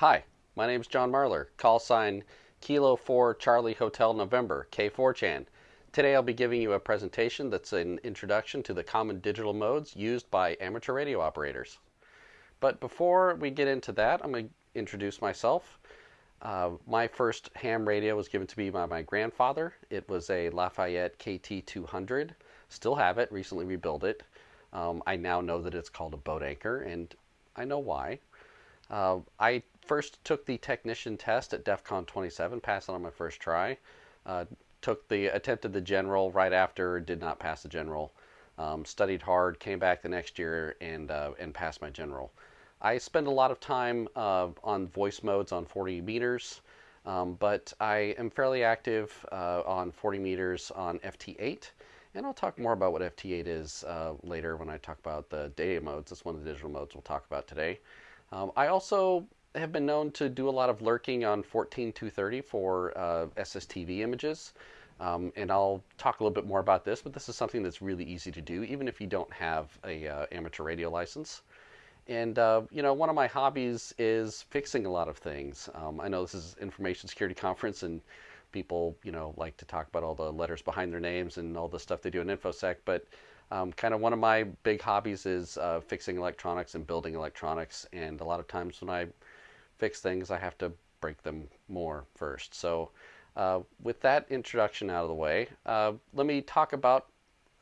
Hi, my name is John Marlar, call sign Kilo 4 Charlie Hotel November, K4chan. Today I'll be giving you a presentation that's an introduction to the common digital modes used by amateur radio operators. But before we get into that, I'm going to introduce myself. Uh, my first ham radio was given to me by my grandfather. It was a Lafayette KT200. Still have it, recently rebuilt it. Um, I now know that it's called a boat anchor, and I know why. Uh, I first took the technician test at DEF CON 27, passed it on my first try. Uh, took the attempted the general right after, did not pass the general. Um, studied hard, came back the next year, and uh, and passed my general. I spend a lot of time uh, on voice modes on 40 meters, um, but I am fairly active uh, on 40 meters on FT8. And I'll talk more about what FT8 is uh, later when I talk about the data modes. That's one of the digital modes we'll talk about today. Um, I also have been known to do a lot of lurking on 14230 for uh, SSTV images. Um, and I'll talk a little bit more about this, but this is something that's really easy to do, even if you don't have a uh, amateur radio license. And uh, you know, one of my hobbies is fixing a lot of things. Um, I know this is information security conference, and people, you know, like to talk about all the letters behind their names and all the stuff they do in infosec. But um, kind of one of my big hobbies is uh, fixing electronics and building electronics. And a lot of times when I fix things, I have to break them more first. So uh, with that introduction out of the way, uh, let me talk about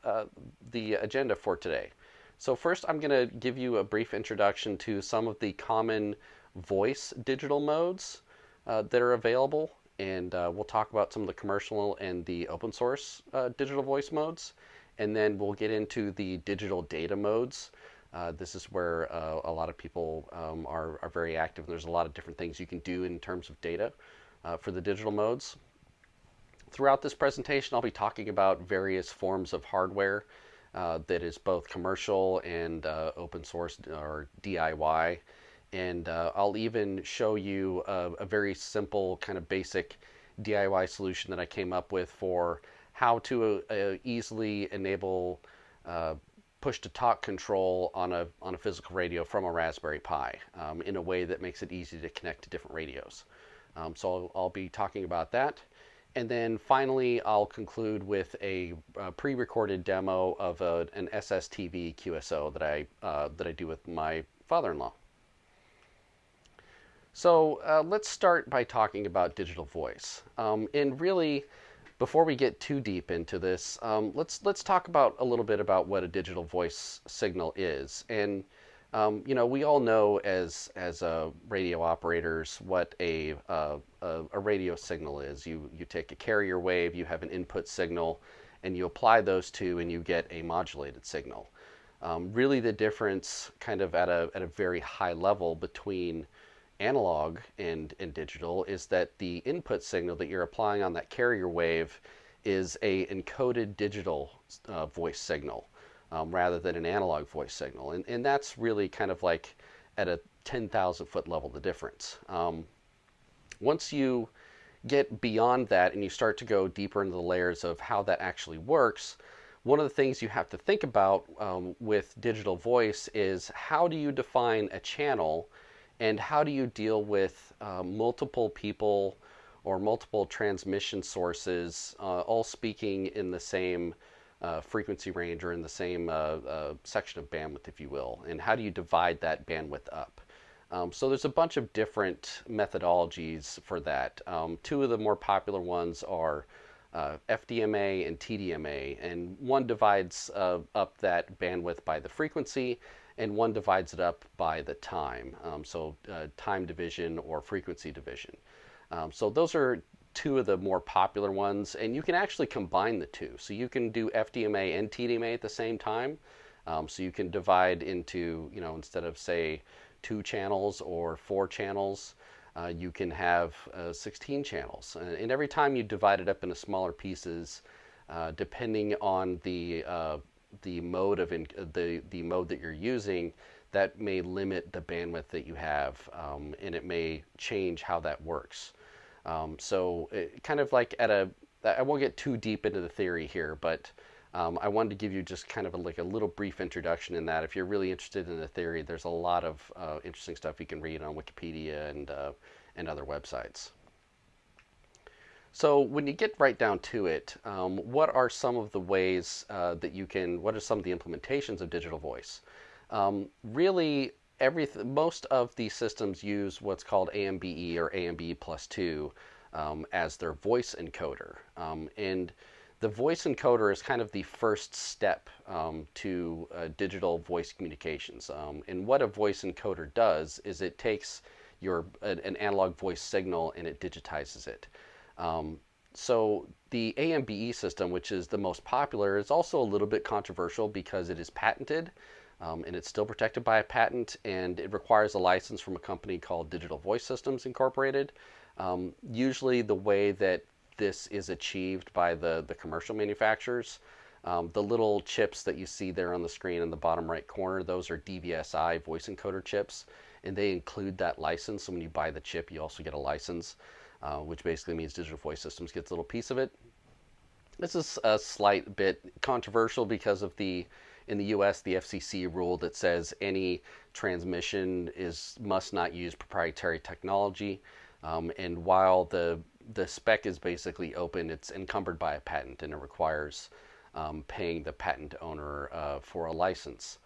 uh, the agenda for today. So first I'm going to give you a brief introduction to some of the common voice digital modes uh, that are available and uh, we'll talk about some of the commercial and the open source uh, digital voice modes and then we'll get into the digital data modes uh, this is where uh, a lot of people um, are, are very active. And there's a lot of different things you can do in terms of data uh, for the digital modes. Throughout this presentation, I'll be talking about various forms of hardware uh, that is both commercial and uh, open source or DIY. And uh, I'll even show you a, a very simple kind of basic DIY solution that I came up with for how to easily enable uh, push to talk control on a, on a physical radio from a Raspberry Pi um, in a way that makes it easy to connect to different radios. Um, so I'll, I'll, be talking about that. And then finally, I'll conclude with a, a pre-recorded demo of a, an SSTV QSO that I, uh, that I do with my father-in-law. So uh, let's start by talking about digital voice. Um, and really, before we get too deep into this, um, let's let's talk about a little bit about what a digital voice signal is. And um, you know, we all know as as uh, radio operators what a, uh, a, a radio signal is. You you take a carrier wave, you have an input signal, and you apply those two, and you get a modulated signal. Um, really, the difference, kind of at a at a very high level, between analog and, and digital is that the input signal that you're applying on that carrier wave is a encoded digital uh, voice signal um, rather than an analog voice signal. And, and that's really kind of like at a 10,000 foot level the difference. Um, once you get beyond that and you start to go deeper into the layers of how that actually works, one of the things you have to think about um, with digital voice is how do you define a channel and how do you deal with uh, multiple people or multiple transmission sources uh, all speaking in the same uh, frequency range or in the same uh, uh, section of bandwidth, if you will, and how do you divide that bandwidth up? Um, so there's a bunch of different methodologies for that. Um, two of the more popular ones are uh, FDMA and TDMA, and one divides up that bandwidth by the frequency, and one divides it up by the time. Um, so uh, time division or frequency division. Um, so those are two of the more popular ones, and you can actually combine the two. So you can do FDMA and TDMA at the same time. Um, so you can divide into, you know, instead of say two channels or four channels, uh, you can have uh, 16 channels. And every time you divide it up into smaller pieces, uh, depending on the uh, the mode of in, the the mode that you're using, that may limit the bandwidth that you have, um, and it may change how that works. Um, so, it, kind of like at a, I won't get too deep into the theory here, but Um, I wanted to give you just kind of a, like a little brief introduction in that. If you're really interested in the theory, there's a lot of uh, interesting stuff you can read on Wikipedia and uh, and other websites. So when you get right down to it, um, what are some of the ways uh, that you can? What are some of the implementations of digital voice? Um, really, every most of these systems use what's called AMBE or AMBE plus two um, as their voice encoder, um, and the voice encoder is kind of the first step um, to uh, digital voice communications. Um, and what a voice encoder does is it takes your an analog voice signal and it digitizes it. Um, so the AMBE system, which is the most popular, is also a little bit controversial because it is patented. Um, and it's still protected by a patent, and it requires a license from a company called Digital Voice Systems Incorporated. Um, usually, the way that this is achieved by the, the commercial manufacturers, um, the little chips that you see there on the screen in the bottom right corner, those are DVSI voice encoder chips, and they include that license. So when you buy the chip, you also get a license, uh, which basically means Digital Voice Systems gets a little piece of it. This is a slight bit controversial because of the in the U.S. the FCC rule that says any transmission is must not use proprietary technology. Um, and while the the spec is basically open, it's encumbered by a patent, and it requires um, paying the patent owner uh, for a license.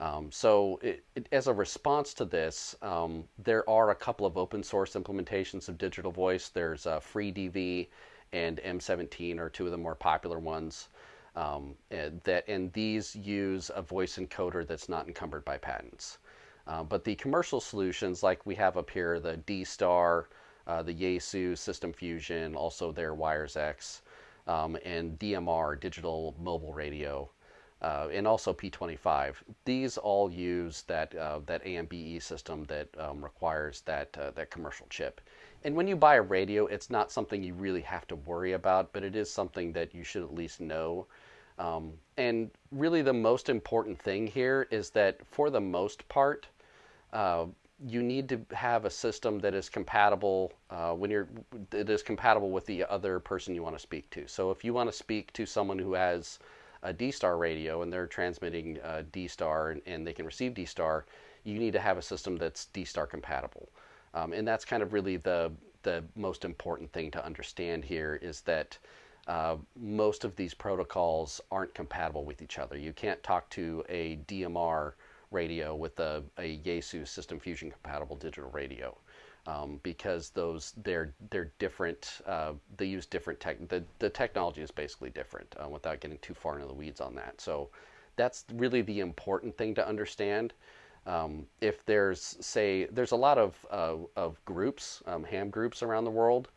Um, so, it, it, as a response to this, um, there are a couple of open source implementations of digital voice. There's uh, FreeDV and M17 are two of the more popular ones. Um, and that and these use a voice encoder that's not encumbered by patents. Uh, but the commercial solutions, like we have up here, the D-Star, uh, the Yaesu System Fusion, also their WiresX, um, and DMR, Digital Mobile Radio, uh, and also P25. These all use that uh, that AMBE system that um, requires that uh, that commercial chip. And when you buy a radio, it's not something you really have to worry about, but it is something that you should at least know. Um, and really, the most important thing here is that for the most part, uh, you need to have a system that is compatible uh, when you're that is compatible with the other person you want to speak to. So if you want to speak to someone who has a D-Star radio and they're transmitting uh, D-Star and, and, they can receive D-Star, you need to have a system that's D-Star compatible. Um, and that's kind of really the the most important thing to understand here is that uh, most of these protocols aren't compatible with each other. You can't talk to a DMR radio with a, a Yaesu System Fusion compatible digital radio. Um, because those they're they're different. Uh, they use different tech. The, the technology is basically different. Uh, without getting too far into the weeds on that, so that's really the important thing to understand. Um, if there's say there's a lot of uh, of groups, um, ham groups around the world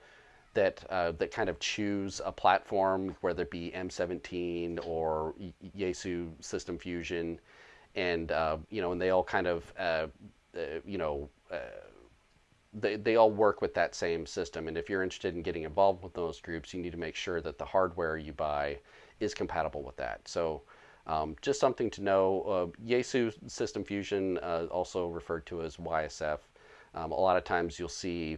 that uh, that kind of choose a platform, whether it be M17 or Yaesu System Fusion and uh, you know, and they all kind of, uh, uh you know, uh, they they all work with that same system. And if you're interested in getting involved with those groups, you need to make sure that the hardware you buy is compatible with that. So. Um, just something to know. Uh, Yaesu System Fusion, also referred to as YSF. Um, a lot of times you'll see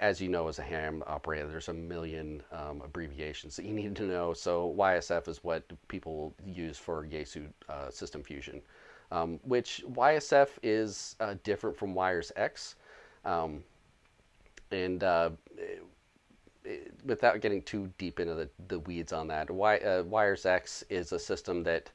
as you know, as a ham operator, there's a million um, abbreviations that you need to know. So YSF is what people use for Yaesu uh, System Fusion, um, which YSF is uh, different from WiresX. Um, and uh, it, it, without getting too deep into the, the weeds on that, y, uh, WiresX is a system that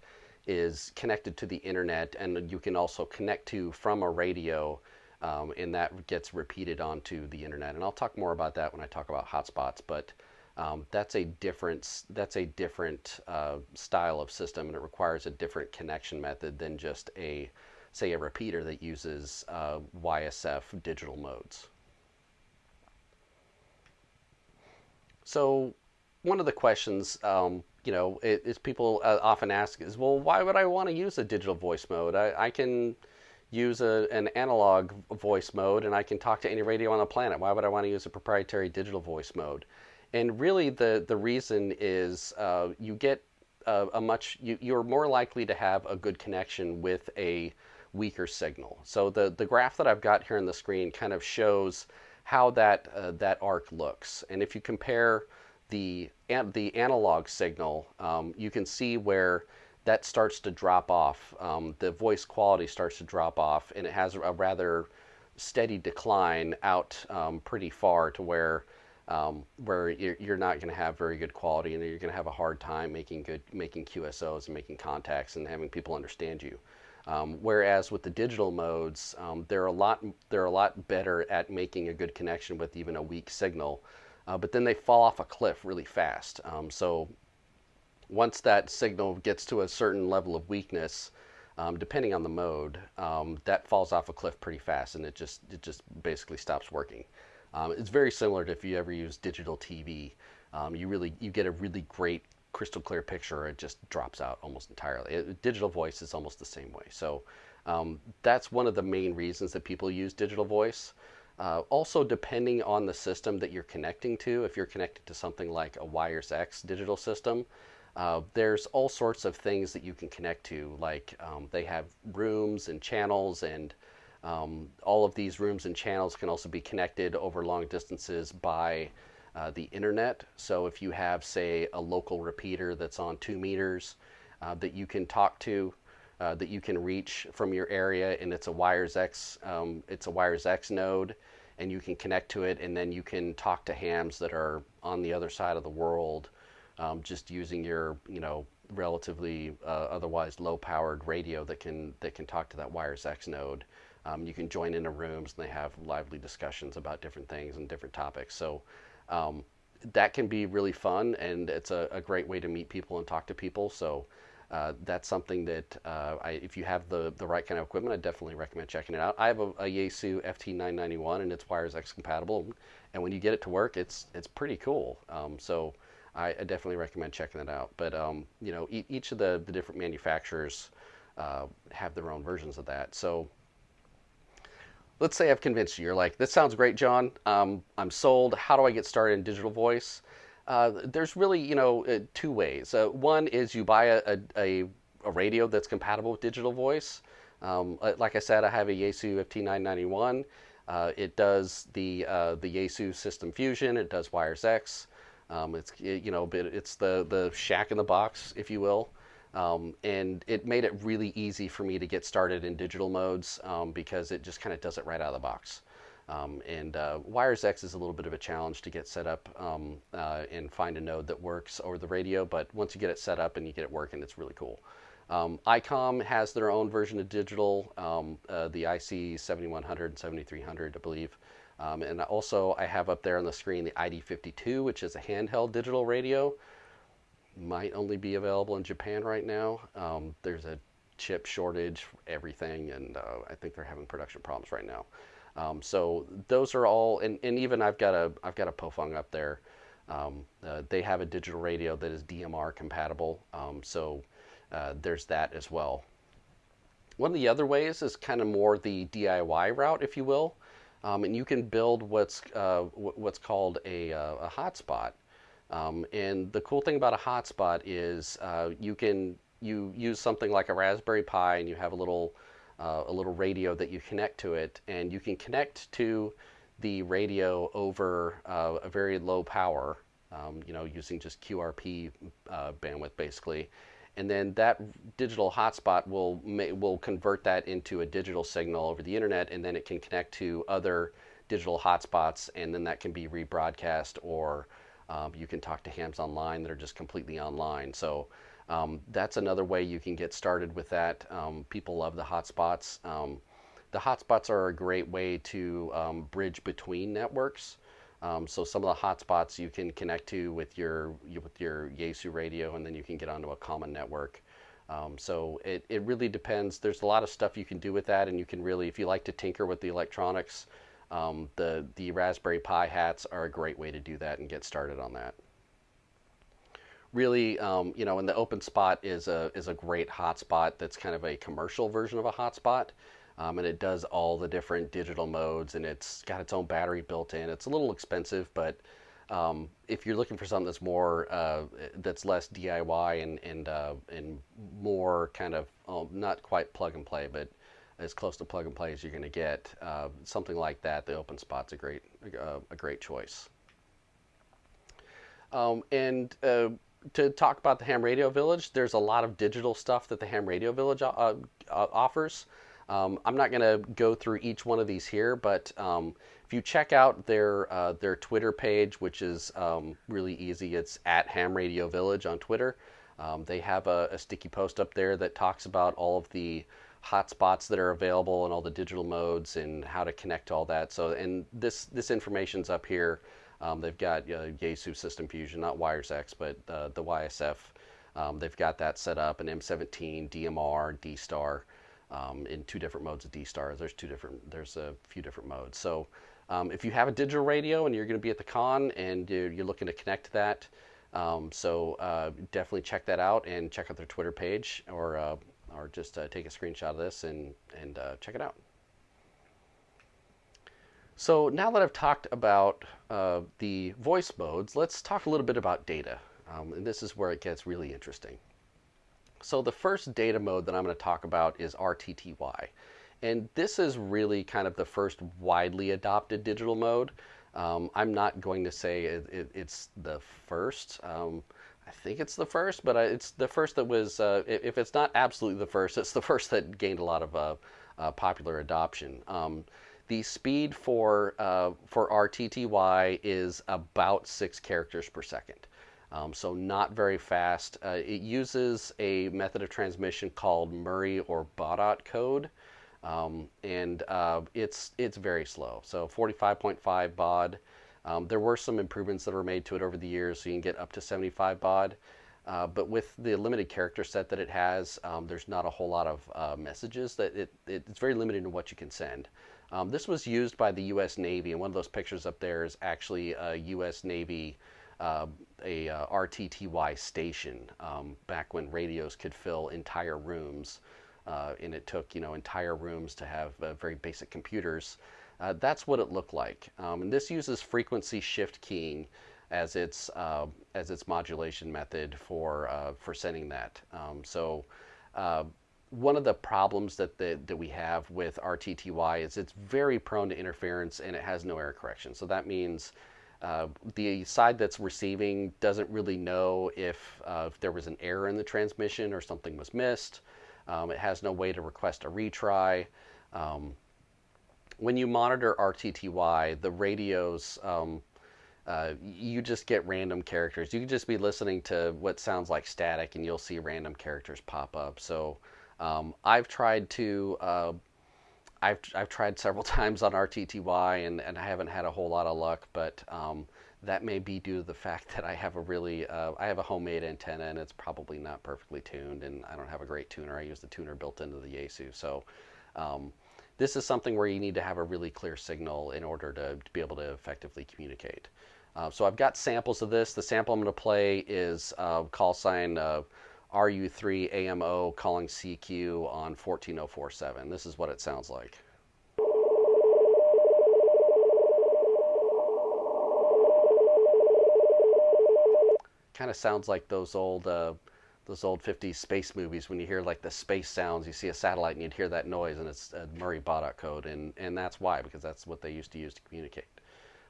is connected to the internet and you can also connect to from a radio um, and that gets repeated onto the internet. And I'll talk more about that when I talk about hotspots. But um, that's a different that's a different uh, style of system, and it requires a different connection method than just a say a repeater that uses uh, YSF digital modes. So one of the questions, um, you know, is people uh, often ask is, well, why would I want to use a digital voice mode? I, I can use a, an analog voice mode and I can talk to any radio on the planet. Why would I want to use a proprietary digital voice mode? And really, the, the reason is uh, you get a, a much, you, you're more likely to have a good connection with a weaker signal. So the, the graph that I've got here on the screen kind of shows how that, uh, that arc looks. And if you compare the an, the analog signal, um, you can see where that starts to drop off. Um, the voice quality starts to drop off, and it has a rather steady decline out um, pretty far to where um, where you're, you're not going to have very good quality, and you're going to have a hard time making good making QSOs and making contacts and having people understand you. Um, whereas with the digital modes, um, they're a lot they're a lot better at making a good connection with even a weak signal, uh, but then they fall off a cliff really fast. Um, so once that signal gets to a certain level of weakness, um, depending on the mode, um, that falls off a cliff pretty fast, and it just it just basically stops working. Um, it's very similar to if you ever use digital TV. you really you get a really great crystal clear picture, it just drops out almost entirely. It, digital voice is almost the same way. So um, that's one of the main reasons that people use digital voice. Uh, also, depending on the system that you're connecting to, if you're connected to something like a WiresX digital system, uh, there's all sorts of things that you can connect to. Like um, they have rooms and channels, and um, all of these rooms and channels can also be connected over long distances by uh, the internet. So if you have, say, a local repeater that's on two meters uh, that you can talk to, uh, that you can reach from your area, and it's a WiresX, um, it's a WiresX node, and you can connect to it, and then you can talk to hams that are on the other side of the world, um, just using your, you know, relatively uh, otherwise low-powered radio that can that can talk to that Wires X node. Um, you can join into rooms, and they have lively discussions about different things and different topics. So um, that can be really fun, and it's a, a, great way to meet people and talk to people. So uh, that's something that uh, I, if you have the, the right kind of equipment, I definitely recommend checking it out. I have a, a Yaesu FT991, and it's WiresX compatible, and when you get it to work, it's it's pretty cool. Um, so I, I, definitely recommend checking it out. But um, you know, e each of the, the different manufacturers uh, have their own versions of that. So let's say I've convinced you. You're like, this sounds great, John. Um, I'm sold. How do I get started in digital voice? Uh, there's really, you know, uh, two ways. Uh, one is you buy a, a, a, radio that's compatible with digital voice. Um, uh, like I said, I have a Yaesu FT991. Uh, it does the uh, the Yaesu System Fusion. It does WiresX. Um, it's you know, it's the the shack in the box, if you will. Um, and it made it really easy for me to get started in digital modes um, because it just kind of does it right out of the box. Um, and uh, X is a little bit of a challenge to get set up um, uh, and find a node that works over the radio, but once you get it set up and you get it working, it's really cool. Um, ICOM has their own version of digital, um, uh, the IC 7100 and 7300, I believe. and also, I have up there on the screen the ID52, which is a handheld digital radio might only be available in Japan right now. Um, there's a chip shortage, everything, and uh, I think they're having production problems right now. Um, so those are all, and, and even I've got a I've got a Baofeng up there. Um, uh, they have a digital radio that is DMR compatible, um, so uh, there's that as well. One of the other ways is kind of more the DIY route, if you will, um, and you can build what's uh, what's called a, uh, a hotspot. Um, and the cool thing about a hotspot is uh, you can you use something like a Raspberry Pi and you have a little uh, a little radio that you connect to it, and you can connect to the radio over uh, a very low power, um, you know, using just QRP uh, bandwidth basically, and then that digital hotspot will will convert that into a digital signal over the internet, and then it can connect to other digital hotspots, and then that can be rebroadcast or um, you can talk to hams online that are just completely online. So um, that's another way you can get started with that. Um, people love the hotspots. Um, the hotspots are a great way to um, bridge between networks. Um, so some of the hotspots you can connect to with your with your Yaesu radio, and then you can get onto a common network. So it, it really depends. There's a lot of stuff you can do with that, and you can really, if you like to tinker with the electronics, um, the, the Raspberry Pi hats are a great way to do that and get started on that. Really, um, you know, and the open spot is a, is a great hotspot that's kind of a commercial version of a hotspot. Um, and it does all the different digital modes and it's got its own battery built in. It's a little expensive, but um, if you're looking for something that's more uh, that's less DIY and and uh, and more kind of um, not quite plug and play, but as close to plug and play as you're going to get. Uh, something like that, the OpenSpot's a great uh, a great choice. Um, and uh, to talk about the Ham Radio Village, there's a lot of digital stuff that the Ham Radio Village uh, uh, offers. Um, I'm not going to go through each one of these here, but um, if you check out their uh, their Twitter page, which is um, really easy, it's at Ham Radio Village on Twitter. Um, they have a, a, sticky post up there that talks about all of the hotspots that are available and all the digital modes and how to connect to all that. So, and this this information's up here. Um, they've got uh, Yaesu System Fusion, not WiresX, but uh, the YSF. Um, they've got that set up, an M17, DMR, D-Star, um, in two different modes of D-Star. There's two different, there's a few different modes. So um, if you have a digital radio and you're going to be at the con and you're, you're looking to connect to that, um, so uh, definitely check that out and check out their Twitter page or, uh, or just uh, take a screenshot of this and, and uh, check it out. So now that I've talked about uh, the voice modes, let's talk a little bit about data. Um, and this is where it gets really interesting. So the first data mode that I'm going to talk about is RTTY. And this is really kind of the first widely adopted digital mode. Um, I'm not going to say it, it, it's the first. Um, I think it's the first, but it's the first that was, uh, if it's not absolutely the first, it's the first that gained a lot of uh, uh, popular adoption. Um, the speed for, uh, for RTTY is about six characters per second. Um, so not very fast. Uh, it uses a method of transmission called Murray or Baudot code. Um, and uh, it's it's very slow. So 45.5 baud. Um, there were some improvements that were made to it over the years, so you can get up to 75 baud. Uh, but with the limited character set that it has, um, there's not a whole lot of uh, messages that it, it, it's very limited in what you can send. Um, this was used by the U.S. Navy, and one of those pictures up there is actually a U.S. Navy uh, a RTTY station um, back when radios could fill entire rooms, uh, and it took you know entire rooms to have uh, very basic computers. Uh, that's what it looked like, um, and this uses frequency shift keying as its uh, as its modulation method for for sending that. Um, so one of the problems that, the, that we have with RTTY is it's very prone to interference and it has no error correction. So that means uh, the side that's receiving doesn't really know if, uh, if there was an error in the transmission or something was missed. Um, it has no way to request a retry. Um, when you monitor RTTY, the radios, um, uh, you just get random characters. You can just be listening to what sounds like static and you'll see random characters pop up. So um, I've tried to, uh, I've, I've tried several times on RTTY and, and I haven't had a whole lot of luck, but um, that may be due to the fact that I have a really, uh, I have a homemade antenna and it's probably not perfectly tuned and I don't have a great tuner. I use the tuner built into the Yaesu. So um, this is something where you need to have a really clear signal in order to, to be able to effectively communicate. Uh, so I've got samples of this. The sample I'm going to play is uh, call sign uh, RU3 AMO calling CQ on 14047. This is what it sounds like. Kind of sounds like those old uh, those old 50s space movies when you hear like the space sounds, you see a satellite and you'd hear that noise and it's a Murray Baudot code and, and that's why, because that's what they used to use to communicate.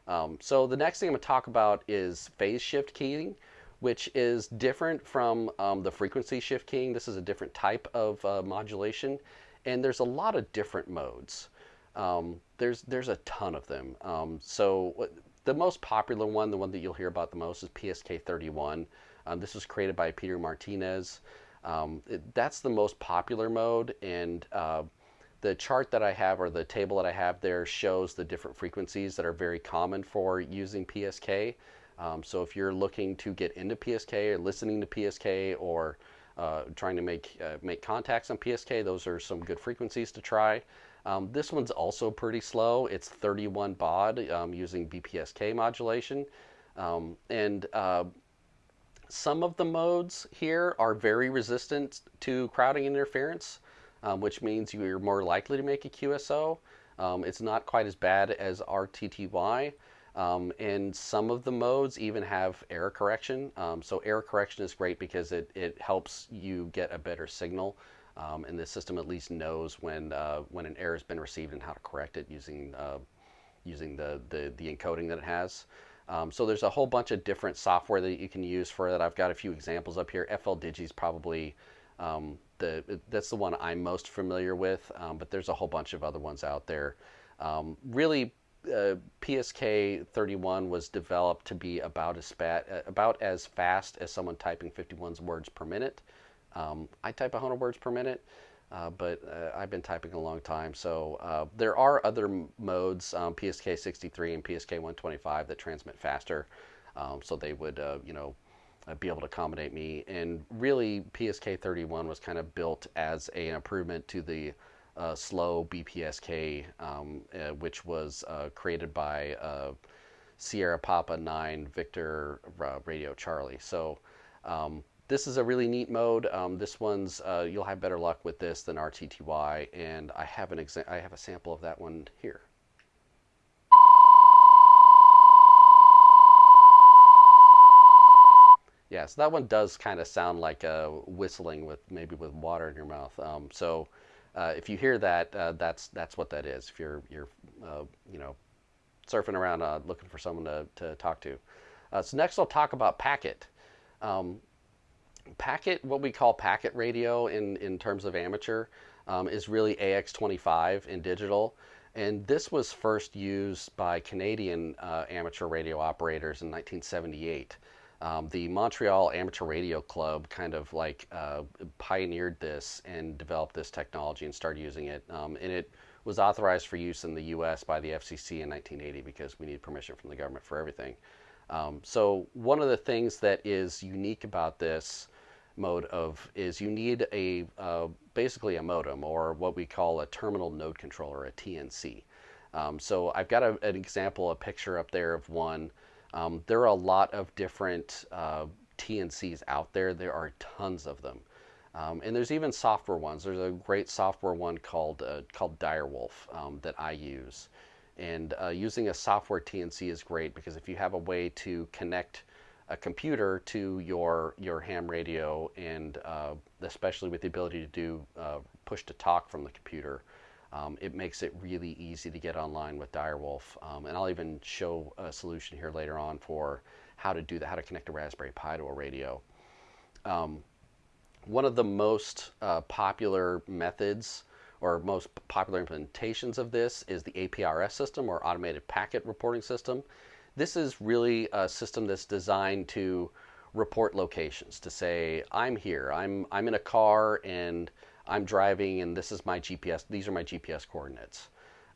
Um, so the next thing I'm going to talk about is phase shift keying which is different from um, the frequency shift keying. This is a different type of uh, modulation, and there's a lot of different modes. Um, there's there's a ton of them. Um, so the most popular one, the one that you'll hear about the most, is PSK31. Um, this was created by Peter Martinez. Um, it, that's the most popular mode, and uh, the chart that I have or the table that I have there shows the different frequencies that are very common for using PSK. Um, so if you're looking to get into PSK or listening to PSK or uh, trying to make uh, make contacts on PSK, those are some good frequencies to try. Um, this one's also pretty slow. It's 31 baud um, using BPSK modulation. Um, and uh, some of the modes here are very resistant to crowding interference, um, which means you're more likely to make a QSO. Um, it's not quite as bad as RTTY. Um, and some of the modes even have error correction. Um, so error correction is great because it, it helps you get a better signal. Um, and the system at least knows when, uh, when an error has been received and how to correct it using, uh, using the, the, the, encoding that it has. Um, so there's a whole bunch of different software that you can use for that. I've got a few examples up here. FL Digi is probably um, the that's the one I'm most familiar with, um, but there's a whole bunch of other ones out there. Um, really, uh, PSK 31 was developed to be about as uh, about as fast as someone typing 51 words per minute. Um, I type 100 words per minute. Uh, but uh, I've been typing a long time. So uh, there are other modes, um, PSK 63 and PSK 125, that transmit faster. Um, so they would, uh, you know, uh, be able to accommodate me. And really, PSK 31 was kind of built as a, an improvement to the slow BPSK, um, which was created by Sierra Papa 9 Victor Radio Charlie. So um, this is a really neat mode. Um, this one's uh, you'll have better luck with this than RTTY, and I have an exa- I have a sample of that one here. Yeah, so that one does kind of sound like uh, whistling with maybe with water in your mouth. Um, so uh, if you hear that, uh, that's that's what that is. If you're you're uh, you know surfing around uh, looking for someone to, to talk to. Uh, so next I'll talk about Packet. Um, packet, what we call packet radio in, in terms of amateur, um, is really AX25 in digital. And this was first used by Canadian uh, amateur radio operators in 1978. Um, the Montreal Amateur Radio Club kind of like uh, pioneered this and developed this technology and started using it. Um, and it was authorized for use in the U.S. by the FCC in 1980 because we need permission from the government for everything. Um, so one of the things that is unique about this mode of is you need a uh, basically a modem or what we call a terminal node controller, a TNC. Um, so I've got a, an example, a picture up there of one. Um, there are a lot of different uh, TNCs out there. There are tons of them. Um, and there's even software ones. There's a great software one called uh, called Direwolf um, that I use. And uh, using a software TNC is great because if you have a way to connect a computer to your your ham radio, and uh, especially with the ability to do uh, push to talk from the computer, um, it makes it really easy to get online with Direwolf. Um, and I'll even show a solution here later on for how to do that, how to connect a Raspberry Pi to a radio. Um, one of the most uh, popular methods or most popular implementations of this is the APRS system or Automated Packet Reporting System. This is really a system that's designed to report locations to say I'm here, I'm I'm in a car and I'm driving and this is my GPS. These are my GPS coordinates,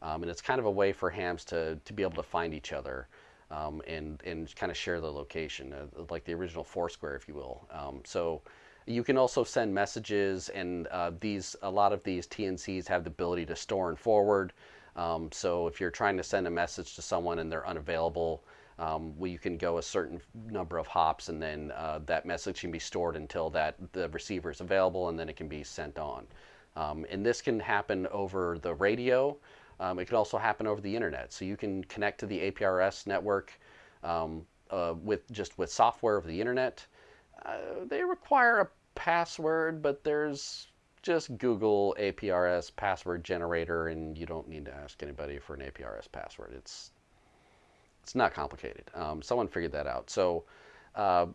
um, and it's kind of a way for hams to to be able to find each other. Um, and and kind of share the location, uh, like the original Foursquare, if you will. Um, so you can also send messages, and uh, these a lot of these TNCs have the ability to store and forward. Um, so if you're trying to send a message to someone and they're unavailable, um, can go a certain number of hops, and then uh, that message can be stored until that the receiver is available, and then it can be sent on. Um, and this can happen over the radio. Um, it can also happen over the internet. So you can connect to the APRS network um, uh, with just with software over the internet. Uh, they require a password, but there's just Google APRS password generator, and you don't need to ask anybody for an APRS password. It's it's not complicated. Um, someone figured that out. So uh,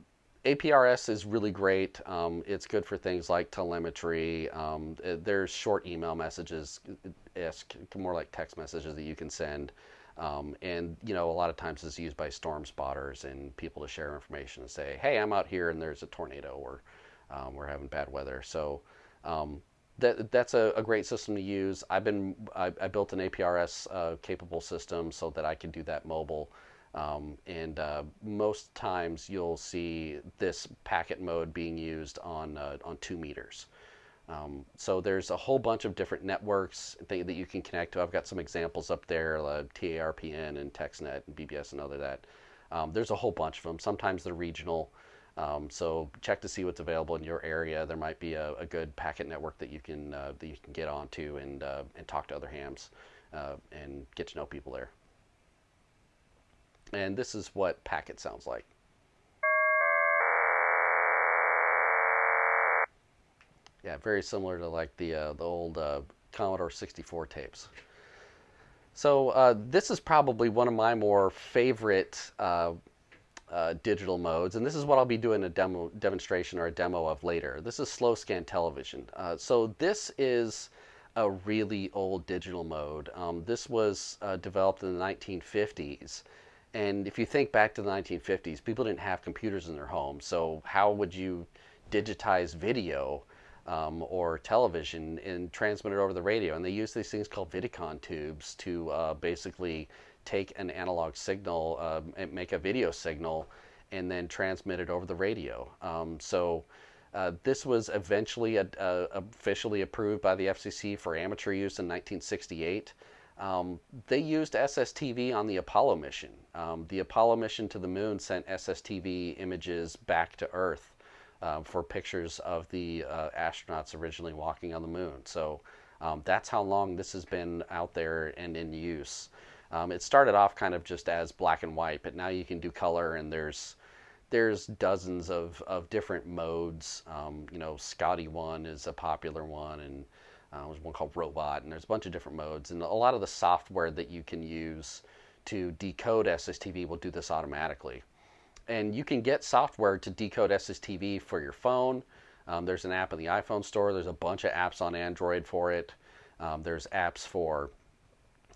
APRS is really great. Um, it's good for things like telemetry. Um, there's short email messages, more like text messages that you can send. Um, and you know, a lot of times it's used by storm spotters and people to share information and say, "Hey, I'm out here and there's a tornado," or um, "We're having bad weather." So um, that that's a, a, great system to use. I've been I, I built an APRS uh, capable system so that I can do that mobile. Um, and uh, most times you'll see this packet mode being used on uh, on two meters. Um, so there's a whole bunch of different networks that, you can connect to. I've got some examples up there, uh, TARPN and TextNet and BBS and other that. Um, there's a whole bunch of them. Sometimes they're regional. Um, so check to see what's available in your area. There might be a, a good packet network that you can uh, that you can get onto and uh, and talk to other hams uh, and get to know people there. And this is what packet sounds like. Yeah, very similar to like the uh, the old uh, Commodore 64 tapes. So uh, this is probably one of my more favorite uh, digital modes, and this is what I'll be doing a demo demonstration or a demo of later. This is slow scan television. Uh, so this is a really old digital mode. Um, this was uh, developed in the 1950s. And if you think back to the 1950s, people didn't have computers in their homes. So how would you digitize video? um, or television and transmit it over the radio. And they used these things called Vidicon tubes to uh, basically take an analog signal uh, and make a video signal and then transmit it over the radio. Um, so uh, this was eventually a, a, officially approved by the FCC for amateur use in 1968. Um, they used SSTV on the Apollo mission. Um, the Apollo mission to the moon sent SSTV images back to Earth um, for pictures of the uh, astronauts originally walking on the moon. So um, that's how long this has been out there and in use. Um, it started off kind of just as black and white, but now you can do color, and there's there's dozens of, of different modes. Um, you know, Scottie one is a popular one, and uh, there's one called Robot, and there's a bunch of different modes. And a lot of the software that you can use to decode SSTV will do this automatically and you can get software to decode SSTV for your phone. Um, there's an app in the iPhone store. There's a bunch of apps on Android for it. Um, there's apps for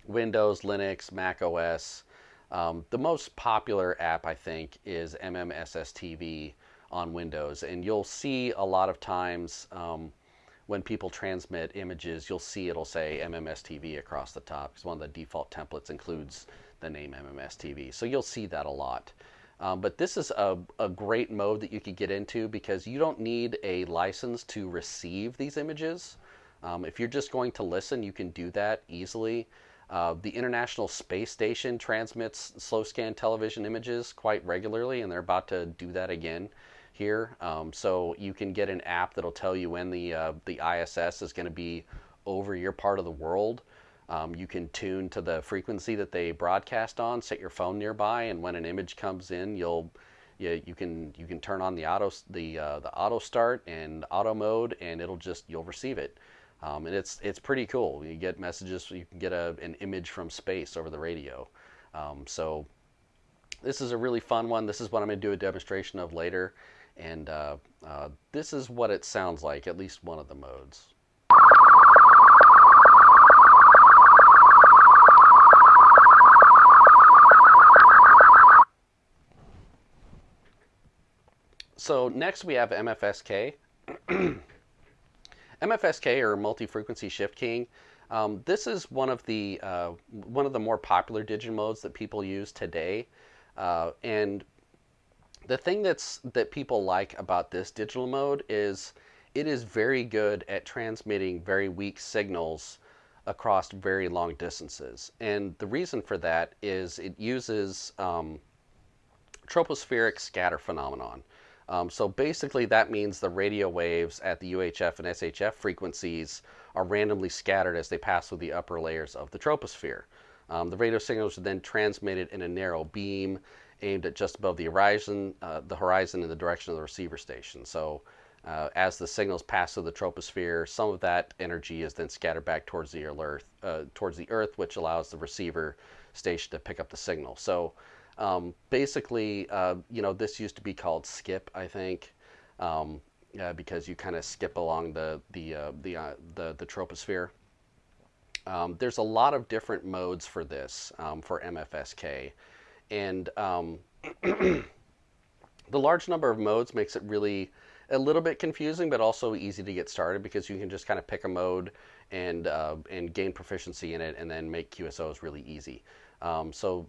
Windows, Linux, Mac OS. Um, the most popular app, I think, is MMSSTV on Windows. And you'll see a lot of times um, when people transmit images, you'll see it'll say MMSTV across the top because one of the default templates includes the name MMSTV. So you'll see that a lot. Um, but this is a, a great mode that you could get into because you don't need a license to receive these images. Um, if you're just going to listen, you can do that easily. Uh, the International Space Station transmits slow scan television images quite regularly, and they're about to do that again here. Um, so you can get an app that'll tell you when the uh, the ISS is going to be over your part of the world. Um, you can tune to the frequency that they broadcast on, set your phone nearby, and when an image comes in, you'll you, you can you can turn on the auto the uh, the auto start and auto mode, and it'll just you'll receive it. Um, and it's it's pretty cool. You get messages. You can get a, an image from space over the radio. Um, so this is a really fun one. This is what I'm going to do a demonstration of later, and uh, uh, this is what it sounds like. At least one of the modes. So next we have MFSK. MFSK or multi-frequency shift keying. Um, this is one of the uh, one of the more popular digital modes that people use today, uh, and the thing that's that people like about this digital mode is it is very good at transmitting very weak signals across very long distances. And the reason for that is it uses um, tropospheric scatter phenomenon. Um, so basically that means the radio waves at the UHF and SHF frequencies are randomly scattered as they pass through the upper layers of the troposphere. Um, the radio signals are then transmitted in a narrow beam aimed at just above the horizon, uh, the horizon in the direction of the receiver station. So uh, as the signals pass through the troposphere, some of that energy is then scattered back towards the Earth, uh, towards the Earth, which allows the receiver station to pick up the signal. So um, basically, uh, you know, this used to be called skip, I think, um, uh, because you kind of skip along the the uh, the, uh, the, the troposphere. Um, there's a lot of different modes for this um, for MFSK, and um, the large number of modes makes it really a little bit confusing, but also easy to get started because you can just kind of pick a mode and uh, and gain proficiency in it, and then make QSOs really easy. Um, so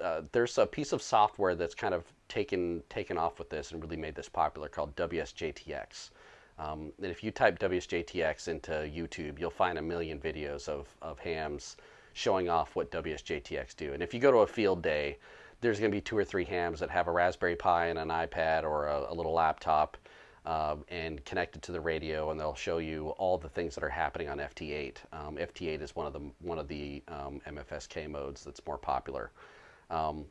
uh, there's a piece of software that's kind of taken taken off with this and really made this popular called WSJTX. Um, and if you type WSJTX into YouTube, you'll find a million videos of, of hams showing off what WSJTX do. And if you go to a field day, there's going to be two or three hams that have a Raspberry Pi and an iPad or a, a little laptop uh, and connected to the radio, and they'll show you all the things that are happening on FT8. Um, FT8 is one of the one of the um, MFSK modes that's more popular. Um,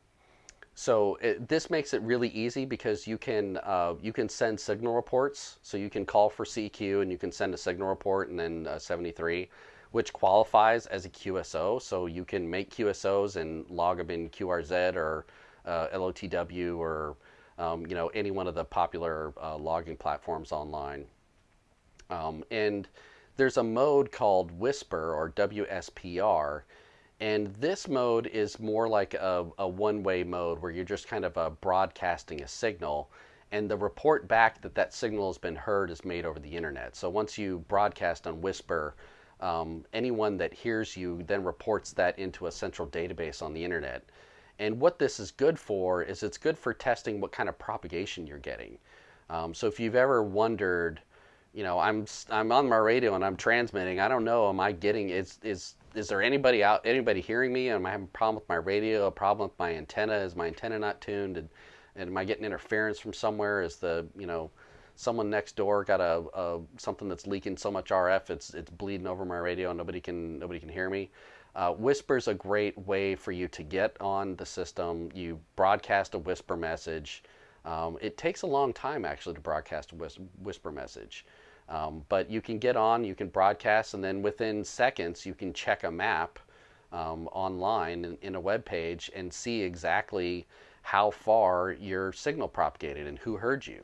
so it, this makes it really easy because you can uh, you can send signal reports. So you can call for CQ and you can send a signal report and then uh, 73. which qualifies as a QSO. So you can make QSOs and log them in QRZ or uh, LOTW or um, you know any one of the popular uh, logging platforms online. Um, and there's a mode called Whisper or WSPR, and this mode is more like a, a one-way mode where you're just kind of uh, broadcasting a signal, and the report back that that signal has been heard is made over the internet. So once you broadcast on Whisper, um, anyone that hears you then reports that into a central database on the internet. And what this is good for is it's good for testing what kind of propagation you're getting. Um, so if you've ever wondered, you know, I'm I'm on my radio and I'm transmitting. I don't know, am I getting is is is there anybody out anybody hearing me? Am I having a problem with my radio? A problem with my antenna? Is my antenna not tuned? And, and am I getting interference from somewhere? Is the you know someone next door got a, a something that's leaking so much RF it's it's bleeding over my radio and nobody can nobody can hear me? Uh, WSPR's a great way for you to get on the system. You broadcast a WSPR message. Um, it takes a long time actually to broadcast a WSPR message. Um, but you can get on, you can broadcast, and then within seconds you can check a map um, online in, in, a web page and see exactly how far your signal propagated and who heard you.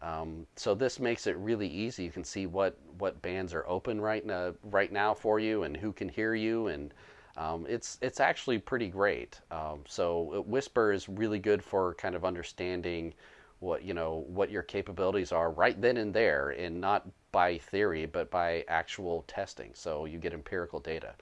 Um, so this makes it really easy. You can see what, what bands are open right now, right now for you and who can hear you. And um, it's, it's actually pretty great. Um, so WSPR is really good for kind of understanding what, you know, what your capabilities are right then and there and not by theory, but by actual testing. So you get empirical data.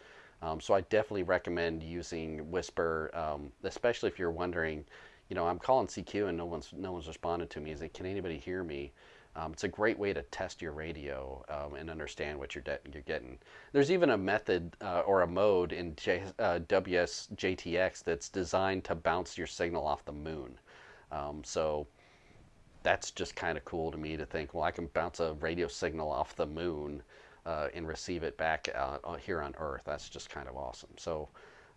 Um, so I definitely recommend using WSPR, um, especially if you're wondering, you know, I'm calling CQ and no one's no one's responded to me. Is it can anybody hear me? Um, it's a great way to test your radio um, and understand what you're you're getting. There's even a method uh, or a mode in J, uh, WSJTX that's designed to bounce your signal off the moon. Um, so that's just kind of cool to me to think, well, I can bounce a radio signal off the moon uh, and receive it back uh, here on Earth. That's just kind of awesome. So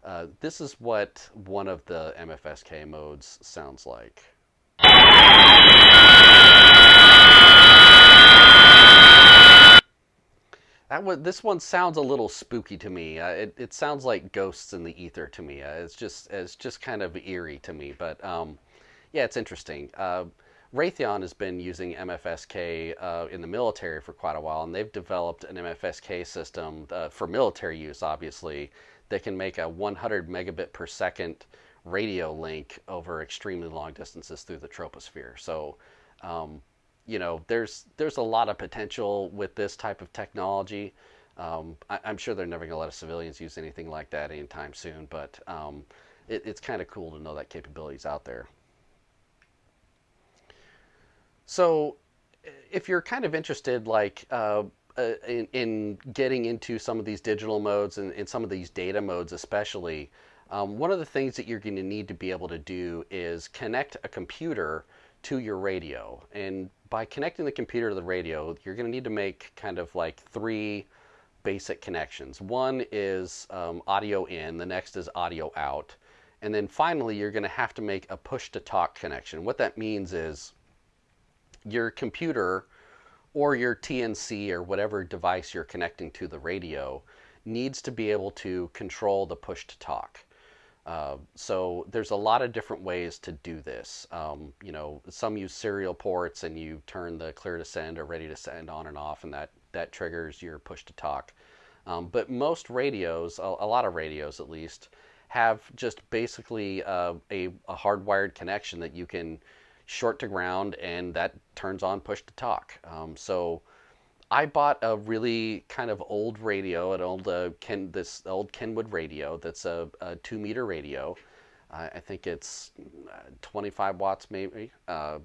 uh, this is what one of the MFSK modes sounds like. That one, this one sounds a little spooky to me. Uh, it, it sounds like ghosts in the ether to me. Uh, it's just it's just kind of eerie to me. But um, yeah, it's interesting. Uh, Raytheon has been using MFSK uh, in the military for quite a while, and they've developed an MFSK system uh, for military use, obviously, that can make a 100 megabit per second radio link over extremely long distances through the troposphere. So, um, you know, there's there's a lot of potential with this type of technology. Um, I, am sure they're never going to let civilians use anything like that anytime soon, but um, it, it's kind of cool to know that capability is out there. So, if you're kind of interested, like uh, uh, in, in, getting into some of these digital modes and, and some of these data modes, especially, um, one of the things that you're going to need to be able to do is connect a computer to your radio. And by connecting the computer to the radio, you're going to need to make kind of like three basic connections. One is um, audio in, the next is audio out. And then finally, you're going to have to make a push to talk connection. What that means is your computer or your TNC or whatever device you're connecting to the radio needs to be able to control the push to talk. Uh, so there's a lot of different ways to do this. Um, you know, some use serial ports and you turn the clear to send or ready to send on and off and that, that triggers your push to talk. Um, but most radios, a, a, lot of radios at least, have just basically uh, a, a hardwired connection that you can short to ground, and that turns on push to talk. Um, so I bought a really kind of old radio, an old uh, Ken, this old Kenwood radio that's a, a two meter radio. Uh, I think it's uh, 25 watts maybe. Uh,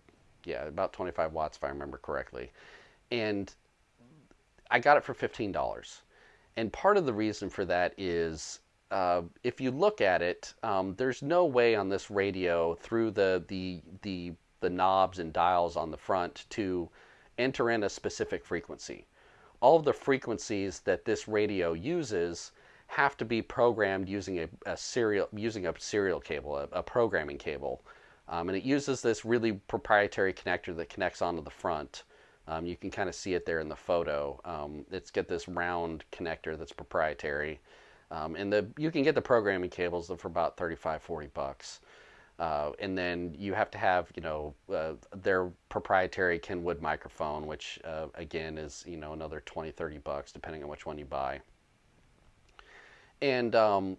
yeah, about 25 watts if I remember correctly. And I got it for $15. And part of the reason for that is uh, if you look at it, um, there's no way on this radio through the the the the knobs and dials on the front to enter in a specific frequency. All of the frequencies that this radio uses have to be programmed using a, a serial using a serial cable, a, a programming cable, um, and it uses this really proprietary connector that connects onto the front Um, you can kind of see it there in the photo. Um, it's got this round connector that's proprietary. Um, and the you can get the programming cables for about 35, 40 bucks. Uh, and then you have to have, you know, uh, their proprietary Kenwood microphone, which uh, again is, you know, another 20, 30 bucks, depending on which one you buy. And um,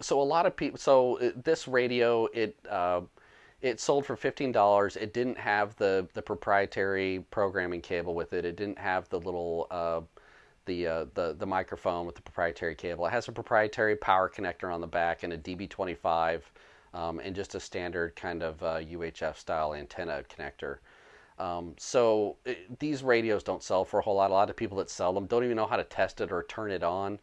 so a lot of people, so uh, this radio, it uh, it sold for fifteen dollars. It didn't have the the proprietary programming cable with it. It didn't have the little uh, the, uh, the the microphone with the proprietary cable. It has a proprietary power connector on the back and a DB25 um, and just a standard kind of uh, UHF style antenna connector. Um, so it, these radios don't sell for a whole lot. A lot of people that sell them don't even know how to test it or turn it on.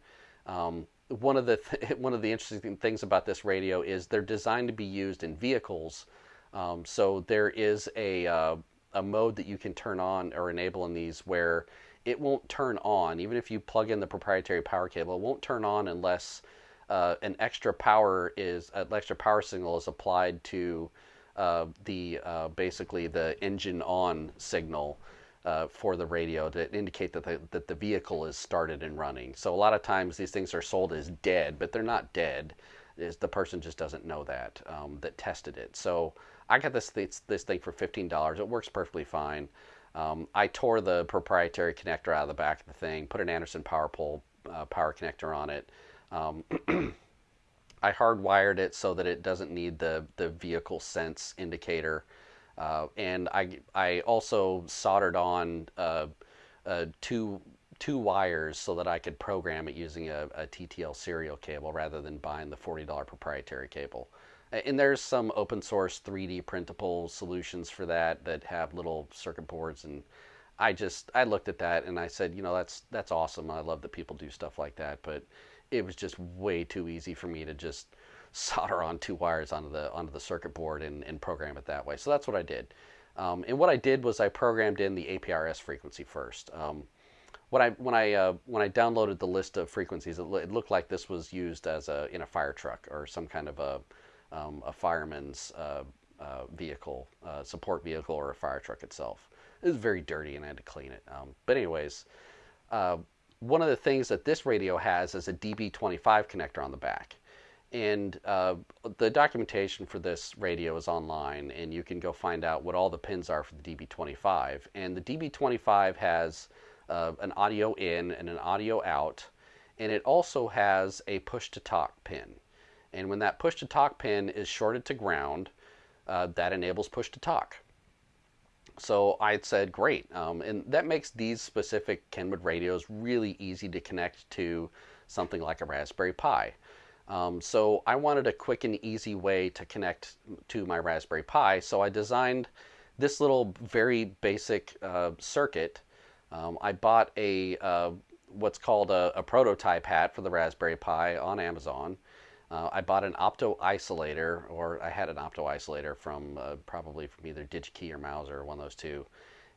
Um, one of the th- one of the interesting things about this radio is they're designed to be used in vehicles. Um, so there is a uh, a mode that you can turn on or enable in these where it won't turn on even if you plug in the proprietary power cable. It won't turn on unless uh, an extra power is an extra power signal is applied to uh, the uh, basically the engine on signal uh, for the radio to indicate that the, that the vehicle is started and running. So a lot of times these things are sold as dead, but they're not dead. Is the person just doesn't know that um, that tested it. So I got this this, this thing for fifteen dollars. It works perfectly fine. Um, I tore the proprietary connector out of the back of the thing, put an Anderson power pole uh, power connector on it, um, I hardwired it so that it doesn't need the, the vehicle sense indicator. Uh, and I, I also soldered on uh, uh, two, two wires so that I could program it using a, a TTL serial cable rather than buying the $40 proprietary cable. And there's some open source 3D printable solutions for that that have little circuit boards and I just I looked at that and I said, you know, that's that's awesome. I love that people do stuff like that, but it was just way too easy for me to just solder on two wires onto the onto the circuit board and, and program it that way. So that's what I did. Um, and what I did was I programmed in the APRS frequency first. Um, when I when I uh, when I downloaded the list of frequencies, it, it, looked like this was used as a in a fire truck or some kind of a um, a fireman's uh, uh, vehicle, uh, support vehicle, or a fire truck itself. It was very dirty, and I had to clean it. Um, but anyways, uh, one of the things that this radio has is a DB25 connector on the back. And uh, the documentation for this radio is online, and you can go find out what all the pins are for the DB25. And the DB25 has uh, an audio in and an audio out, and it also has a push to talk pin. And when that push to talk pin is shorted to ground, uh, that enables push to talk. So I said, great. Um, and that makes these specific Kenwood radios really easy to connect to something like a Raspberry Pi. Um, so I wanted a quick and easy way to connect to my Raspberry Pi. So I designed this little very basic uh, circuit. Um, I bought a uh, what's called a, a, prototype hat for the Raspberry Pi on Amazon. Uh, I bought an opto isolator, or I had an opto isolator from uh, probably from either DigiKey or Mouser, one of those two,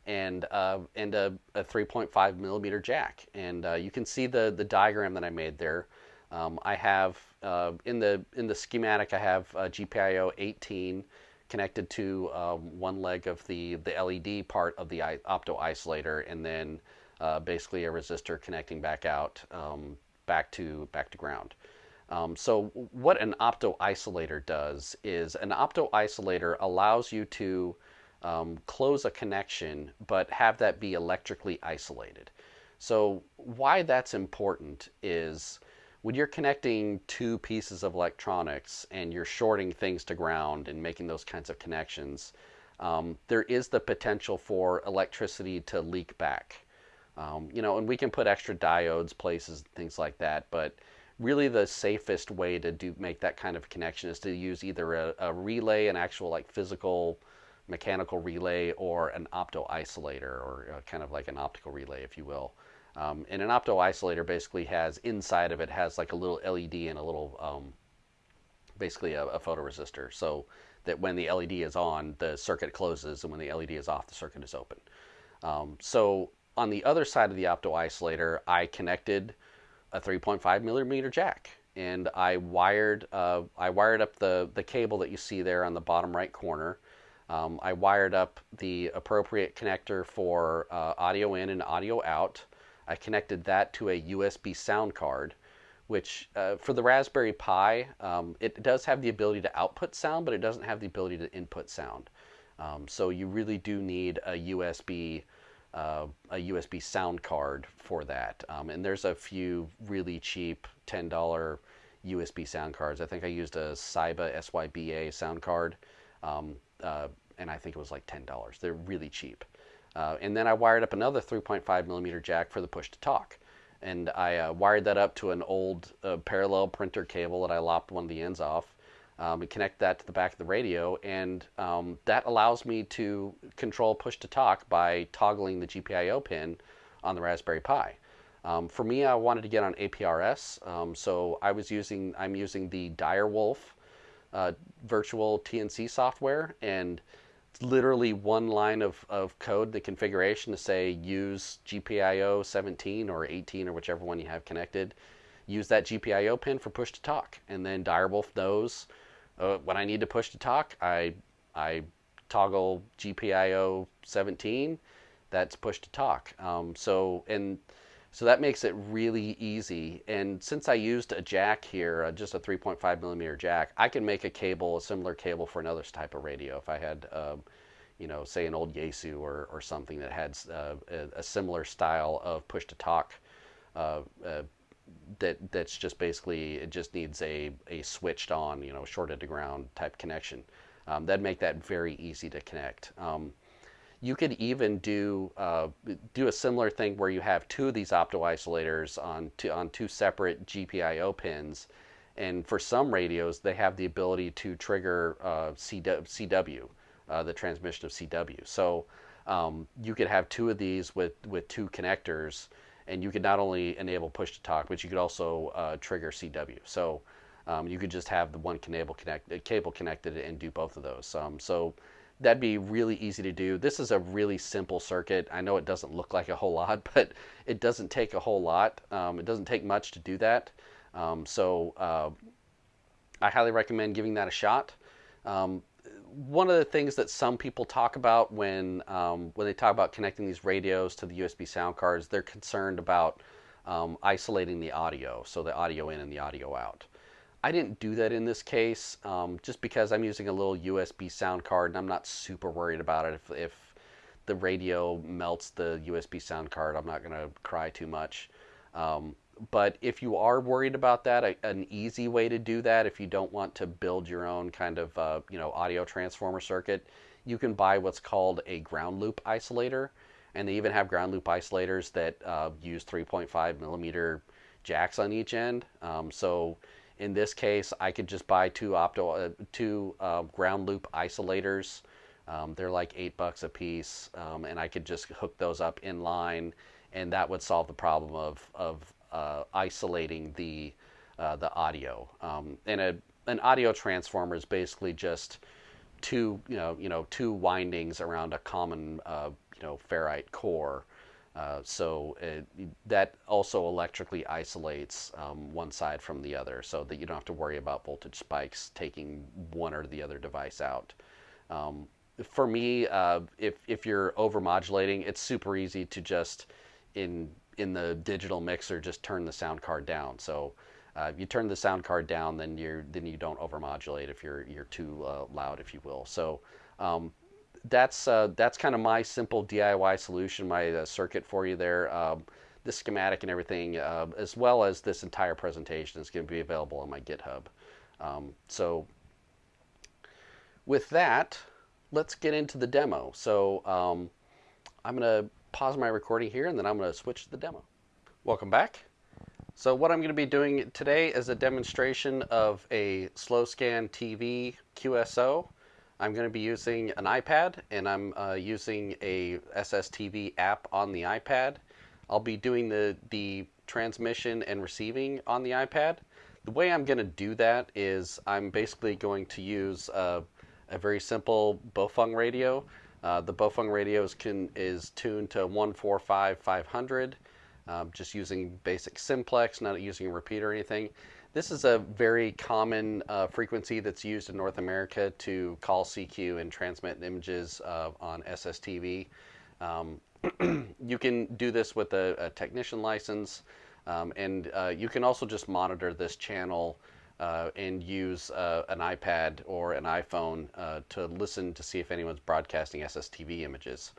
and uh, and a, a 3.5 millimeter jack. And uh, you can see the the diagram that I made there. Um, I have uh, in the in the schematic I have GPIO 18 connected to um, one leg of the the LED part of the opto isolator, and then uh, basically a resistor connecting back out um, back to back to ground. Um, so what an opto isolator does is an opto isolator allows you to um, close a connection but have that be electrically isolated. So why that's important is when you're connecting two pieces of electronics and you're shorting things to ground and making those kinds of connections, um, there is the potential for electricity to leak back. Um, you know, and we can put extra diodes places, things like that, but really the safest way to do make that kind of connection is to use either a, a relay, an actual like physical mechanical relay, or an opto isolator, or uh, kind of like an optical relay, if you will. Um, and an opto isolator basically has inside of it has like a little LED and a little um, basically a, a photoresistor, so that when the LED is on, the circuit closes, and when the LED is off, the circuit is open. Um, so on the other side of the opto isolator, I connected a 3.5 millimeter jack and I wired uh, I wired up the the cable that you see there on the bottom right corner. Um, I wired up the appropriate connector for uh, audio in and audio out. I connected that to a USB sound card, which uh, for the Raspberry Pi, um, it does have the ability to output sound, but it doesn't have the ability to input sound. Um, so you really do need a USB uh, a USB sound card for that. Um, and there's a few really cheap $10 USB sound cards. I think I used a Syba SYBA sound card, um, uh, and I think it was like $10. They're really cheap. Uh, and then I wired up another 3.5 millimeter jack for the push to talk. And I uh, wired that up to an old uh, parallel printer cable that I lopped one of the ends off um, and connect that to the back of the radio, and um, that allows me to control push to talk by toggling the GPIO pin on the Raspberry Pi. Um, for me, I wanted to get on APRS, um, so I was using I'm using the Direwolf uh, virtual TNC software, and it's literally one line of, of code, the configuration to say use GPIO 17 or 18 or whichever one you have connected. Use that GPIO pin for push to talk, and then Direwolf knows uh, when I need to push to talk, I I toggle GPIO 17. That's push to talk. Um, so and so that makes it really easy. And since I used a jack here, uh, just a 3.5 millimeter jack, I can make a cable, a similar cable for another type of radio. If I had, um, you know, say an old Yaesu or, or something that had uh, a, a, similar style of push to talk uh, uh that that's just basically it just needs a, a switched on you know shorted to ground type connection. Um, that'd make that very easy to connect. Um, you could even do uh, do a similar thing where you have two of these opto isolators on two, on two separate GPIO pins. And for some radios they have the ability to trigger uh, CW, CW uh, the transmission of CW so um, you could have two of these with with two connectors and you could not only enable push to talk, but you could also uh, trigger CW. So um, you could just have the one cable, connect, uh, cable connected and do both of those. Um, so that'd be really easy to do. This is a really simple circuit. I know it doesn't look like a whole lot, but it doesn't take a whole lot. Um, it doesn't take much to do that. Um, so uh, I highly recommend giving that a shot. Um, one of the things that some people talk about when um, when they talk about connecting these radios to the USB sound cards, they're concerned about um, isolating the audio, so the audio in and the audio out. I didn't do that in this case, um, just because I'm using a little USB sound card, and I'm not super worried about it. If, if the radio melts the USB sound card, I'm not going to cry too much. Um, but if you are worried about that, a, an easy way to do that, if you don't want to build your own kind of uh, you know audio transformer circuit, you can buy what's called a ground loop isolator, and they even have ground loop isolators that uh, use 3.5 millimeter jacks on each end. Um, so in this case, I could just buy two opto uh, two uh, ground loop isolators. Um, they're like eight bucks a piece, um, and I could just hook those up in line, and that would solve the problem of of isolating the uh, the audio. Um, and a, an audio transformer is basically just two you know you know two windings around a common uh, you know ferrite core. Uh, so it, that also electrically isolates um, one side from the other, so that you don't have to worry about voltage spikes taking one or the other device out. Um, for me, uh, if if you're overmodulating, it's super easy to just in in the digital mixer just turn the sound card down. So uh, if you turn the sound card down, then you then you don't overmodulate if you're you're too uh, loud, if you will. So um, that's uh, that's kind of my simple DIY solution, my uh, circuit for you there. Um, the schematic and everything, uh, as well as this entire presentation, is going to be available on my GitHub. Um, so with that, let's get into the demo. So um, I'm going to pause my recording here and then I'm going to switch to the demo. Welcome back. So what I'm going to be doing today is a demonstration of a slow scan TV QSO. I'm going to be using an iPad and I'm uh, using a SSTV app on the iPad. I'll be doing the, the transmission and receiving on the iPad. The way I'm going to do that is I'm basically going to use a, a very simple Baofeng radio. Uh, the Baofeng radios can is tuned to 145 500, um, just using basic simplex, not using a repeater or anything. This is a very common uh, frequency that's used in North America to call CQ and transmit images uh, on SSTV. Um, you can do this with a, a technician license, um, and uh, you can also just monitor this channel uh, and use uh, an iPad or an iPhone uh, to listen to see if anyone's broadcasting SSTV images.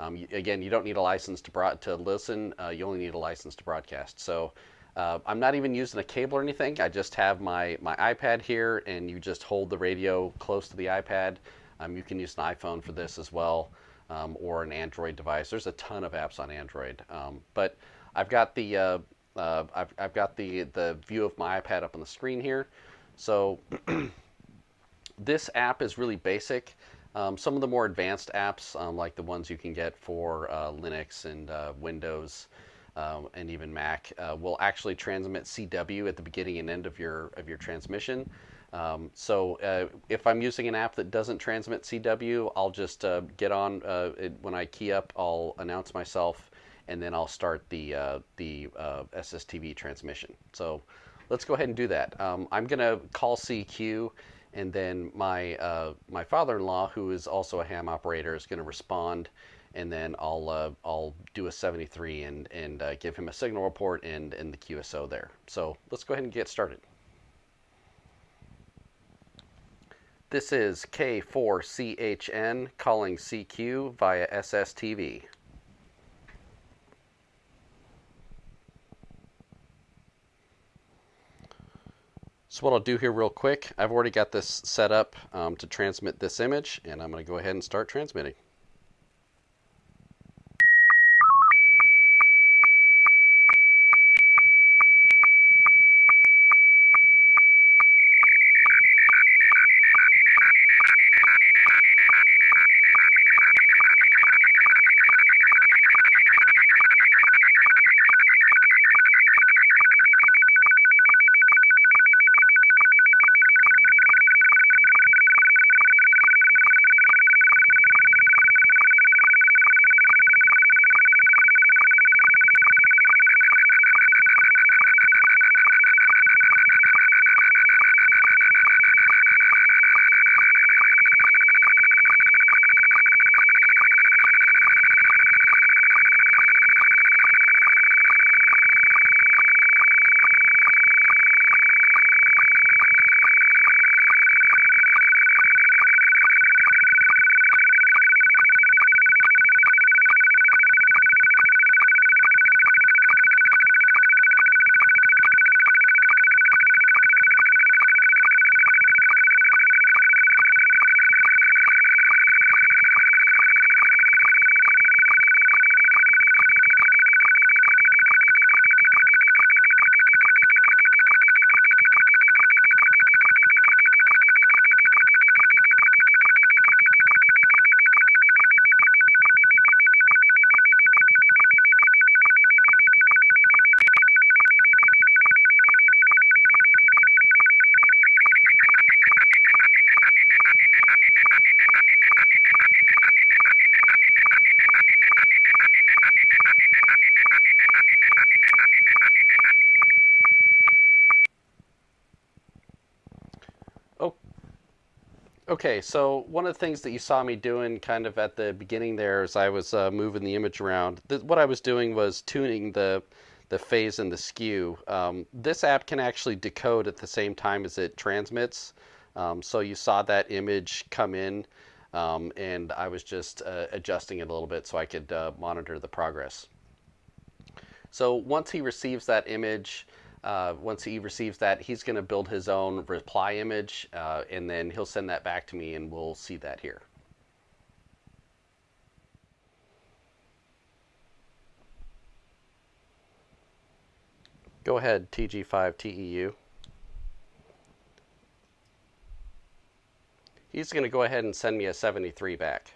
Um, again, you don't need a license to to listen. Uh, you only need a license to broadcast. So uh, I'm not even using a cable or anything. I just have my my iPad here, and you just hold the radio close to the iPad. Um, you can use an iPhone for this as well, um, or an Android device. There's a ton of apps on Android, um, but I've got the uh, I've, I've got the the view of my iPad up on the screen here. So this app is really basic. Um, some of the more advanced apps, um, like the ones you can get for uh, Linux and uh, Windows um, and even Mac, uh, will actually transmit CW at the beginning and end of your of your transmission. Um, so uh, if I'm using an app that doesn't transmit CW, I'll just uh, get on it, when I key up. I'll announce myself, and then I'll start the the SSTV transmission. So let's go ahead and do that. Um, I'm going to call CQ and then my uh, my father-in-law, who is also a ham operator, is going to respond, and then I'll uh, I'll do a 73 and and uh, give him a signal report and and the QSO there. So let's go ahead and get started. This is K4CHN calling CQ via SSTV. So what I'll do here real quick, I've already got this set up um, to transmit this image, and I'm going to go ahead and start transmitting. Okay, so one of the things that you saw me doing kind of at the beginning there as I was uh, moving the image around, th- what I was doing was tuning the the phase and the skew. Um, this app can actually decode at the same time as it transmits. Um, so you saw that image come in, um, and I was just uh, adjusting it a little bit so I could uh, monitor the progress. So once he receives that image, uh, once he receives that, he's going to build his own reply image, uh, and then he'll send that back to me, and we'll see that here. Go ahead, TG5TEU. He's going to go ahead and send me a 73 back.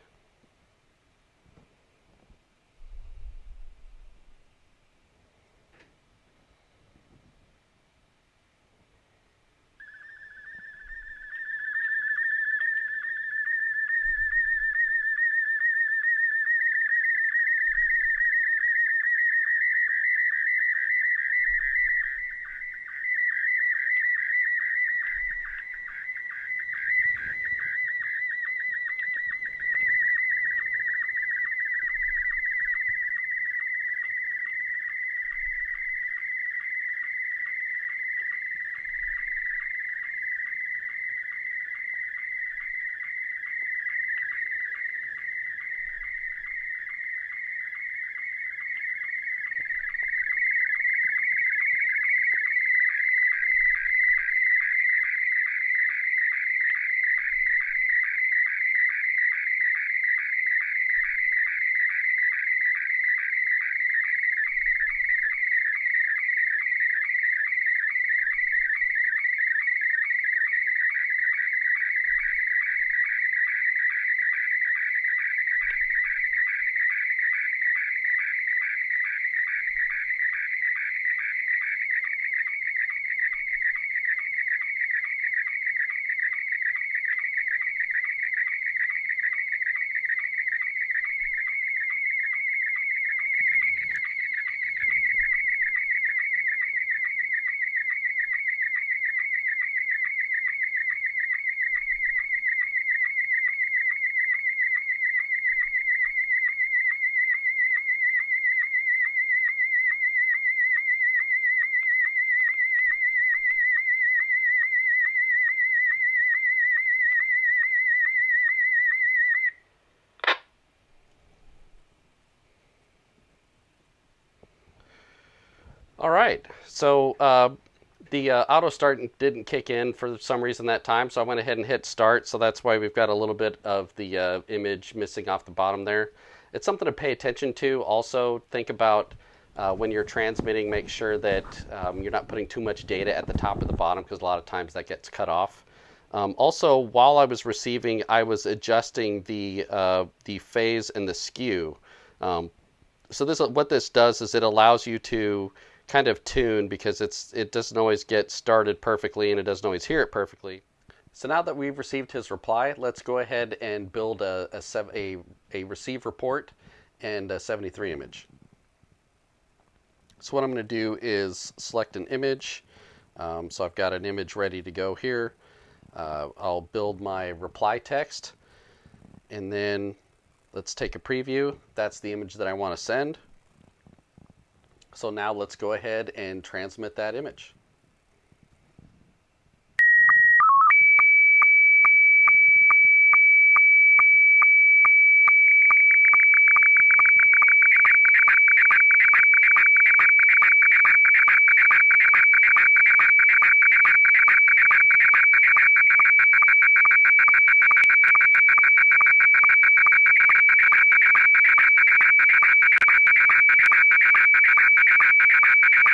All right. So uh, the uh, auto start didn't kick in for some reason that time, so I went ahead and hit start. So that's why we've got a little bit of the uh, image missing off the bottom there. It's something to pay attention to. Also, think about uh, when you're transmitting, make sure that um, you're not putting too much data at the top or the bottom because a lot of times that gets cut off. Um, also, while I was receiving, I was adjusting the uh, the phase and the skew. Um, so this what this does is it allows you to kind of tune because it's it doesn't always get started perfectly and it doesn't always hear it perfectly. So now that we've received his reply, let's go ahead and build a, a, a, a receive report and a 73 image. So what I'm going to do is select an image. Um, so I've got an image ready to go here. Uh, I'll build my reply text and then let's take a preview. That's the image that I want to send. So now let's go ahead and transmit that image.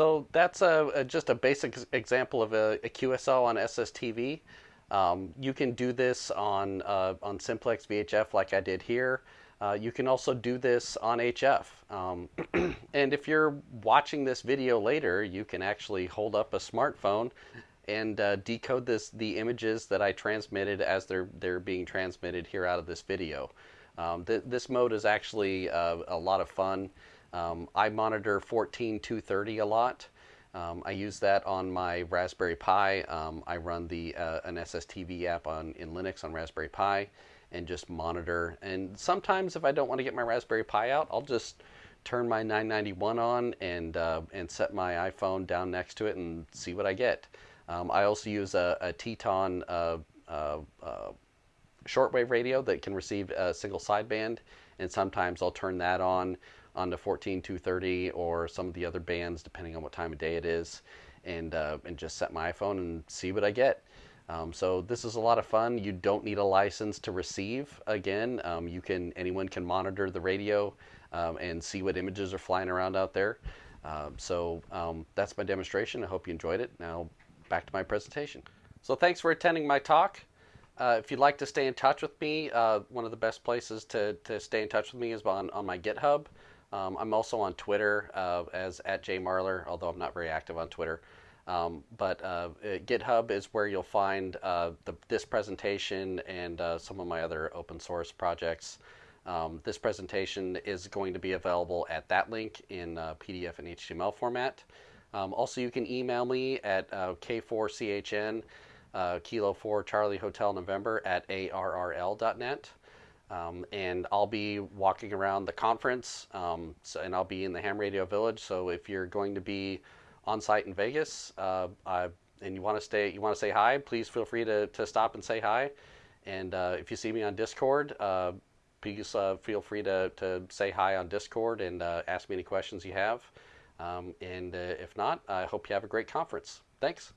So that's a, a, just a basic example of a, a QSL on SSTV. Um, you can do this on uh, on simplex VHF like I did here. Uh, you can also do this on HF. Um, and if you're watching this video later, you can actually hold up a smartphone and uh, decode this the images that I transmitted as they're they're being transmitted here out of this video. Um, th this mode is actually uh, a lot of fun. Um, I monitor 14230 a lot. Um, I use that on my Raspberry Pi. Um, I run the uh, an SSTV app on in Linux on Raspberry Pi and just monitor. And sometimes if I don't want to get my Raspberry Pi out, I'll just turn my 991 on and uh, and set my iPhone down next to it and see what I get. Um, I also use a, a Tecsun uh, uh, uh shortwave radio that can receive a single sideband, and sometimes I'll turn that on on the 14230 or some of the other bands, depending on what time of day it is, and uh, and just set my iPhone and see what I get. Um, so this is a lot of fun. You don't need a license to receive. Again, um, you can anyone can monitor the radio um, and see what images are flying around out there. Um, so um, that's my demonstration. I hope you enjoyed it. Now back to my presentation. So thanks for attending my talk. Uh, if you'd like to stay in touch with me, uh, one of the best places to, to stay in touch with me is on, on my GitHub. Um, I'm also on Twitter uh, as at jmarler, although I'm not very active on Twitter. Um, but uh, uh, GitHub is where you'll find uh, the, this presentation and uh, some of my other open source projects. Um, this presentation is going to be available at that link in uh, PDF and HTML format. Um, also, you can email me at k4chn, kilo 4 Charlie Hotel November at arrl.net. Um, and I'll be walking around the conference, um, so, and I'll be in the Ham Radio Village. So if you're going to be on site in Vegas, uh, I, and you want to stay, you want to say hi, please feel free to, to stop and say hi. And uh, if you see me on Discord, uh, please uh, feel free to, to say hi on Discord and uh, ask me any questions you have. Um, and uh, if not, I hope you have a great conference. Thanks.